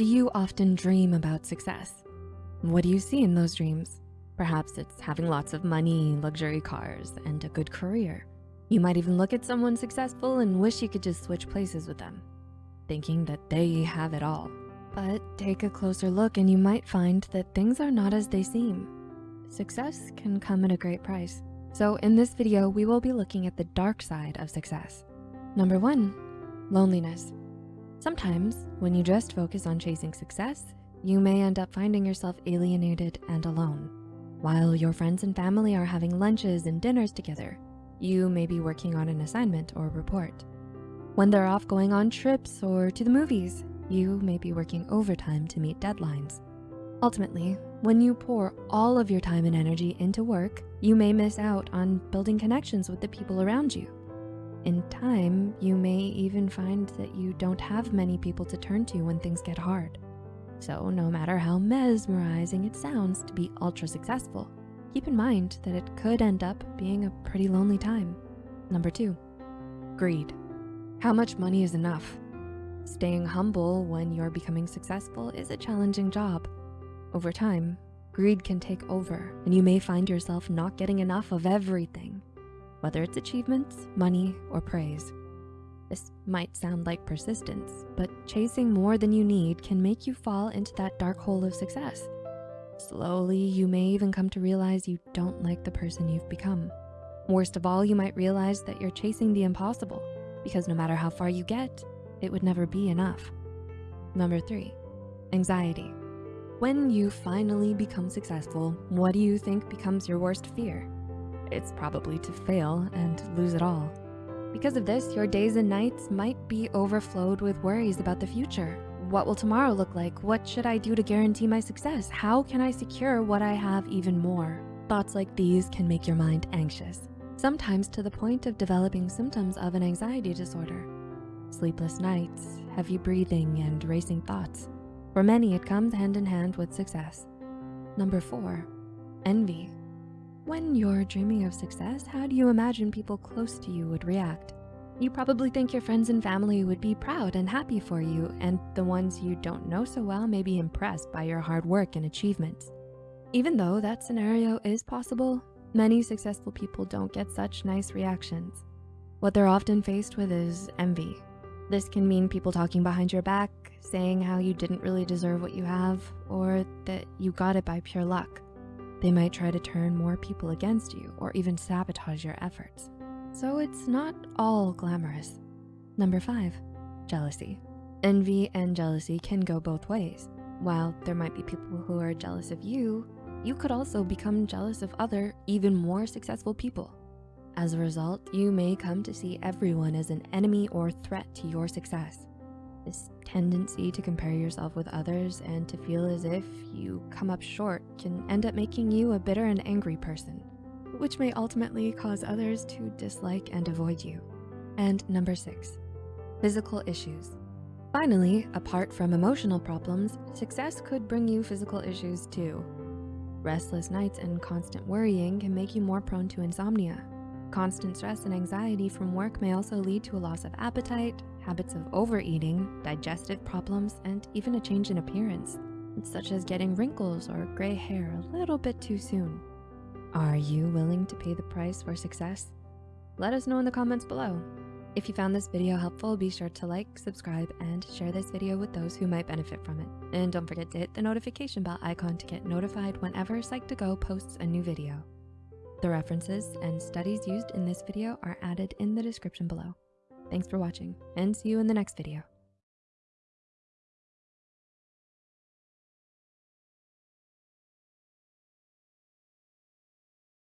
Do you often dream about success? What do you see in those dreams? Perhaps it's having lots of money, luxury cars, and a good career. You might even look at someone successful and wish you could just switch places with them, thinking that they have it all. But take a closer look and you might find that things are not as they seem. Success can come at a great price. So in this video, we will be looking at the dark side of success. Number one, loneliness. Sometimes when you just focus on chasing success, you may end up finding yourself alienated and alone. While your friends and family are having lunches and dinners together, you may be working on an assignment or report. When they're off going on trips or to the movies, you may be working overtime to meet deadlines. Ultimately, when you pour all of your time and energy into work, you may miss out on building connections with the people around you. In time, you may even find that you don't have many people to turn to when things get hard. So no matter how mesmerizing it sounds to be ultra successful, keep in mind that it could end up being a pretty lonely time. Number two, greed. How much money is enough? Staying humble when you're becoming successful is a challenging job. Over time, greed can take over and you may find yourself not getting enough of everything whether it's achievements, money, or praise. This might sound like persistence, but chasing more than you need can make you fall into that dark hole of success. Slowly, you may even come to realize you don't like the person you've become. Worst of all, you might realize that you're chasing the impossible because no matter how far you get, it would never be enough. Number three, anxiety. When you finally become successful, what do you think becomes your worst fear? It's probably to fail and lose it all. Because of this, your days and nights might be overflowed with worries about the future. What will tomorrow look like? What should I do to guarantee my success? How can I secure what I have even more? Thoughts like these can make your mind anxious, sometimes to the point of developing symptoms of an anxiety disorder. Sleepless nights, heavy breathing, and racing thoughts. For many, it comes hand in hand with success. Number four, envy. When you're dreaming of success, how do you imagine people close to you would react? You probably think your friends and family would be proud and happy for you, and the ones you don't know so well may be impressed by your hard work and achievements. Even though that scenario is possible, many successful people don't get such nice reactions. What they're often faced with is envy. This can mean people talking behind your back, saying how you didn't really deserve what you have, or that you got it by pure luck. They might try to turn more people against you or even sabotage your efforts. So it's not all glamorous. Number five, jealousy. Envy and jealousy can go both ways. While there might be people who are jealous of you, you could also become jealous of other, even more successful people. As a result, you may come to see everyone as an enemy or threat to your success. This tendency to compare yourself with others and to feel as if you come up short can end up making you a bitter and angry person, which may ultimately cause others to dislike and avoid you. And number six, physical issues. Finally, apart from emotional problems, success could bring you physical issues too. Restless nights and constant worrying can make you more prone to insomnia. Constant stress and anxiety from work may also lead to a loss of appetite, habits of overeating, digestive problems, and even a change in appearance, such as getting wrinkles or gray hair a little bit too soon. Are you willing to pay the price for success? Let us know in the comments below. If you found this video helpful, be sure to like, subscribe, and share this video with those who might benefit from it. And don't forget to hit the notification bell icon to get notified whenever Psych2Go posts a new video. The references and studies used in this video are added in the description below. Thanks for watching and see you in the next video.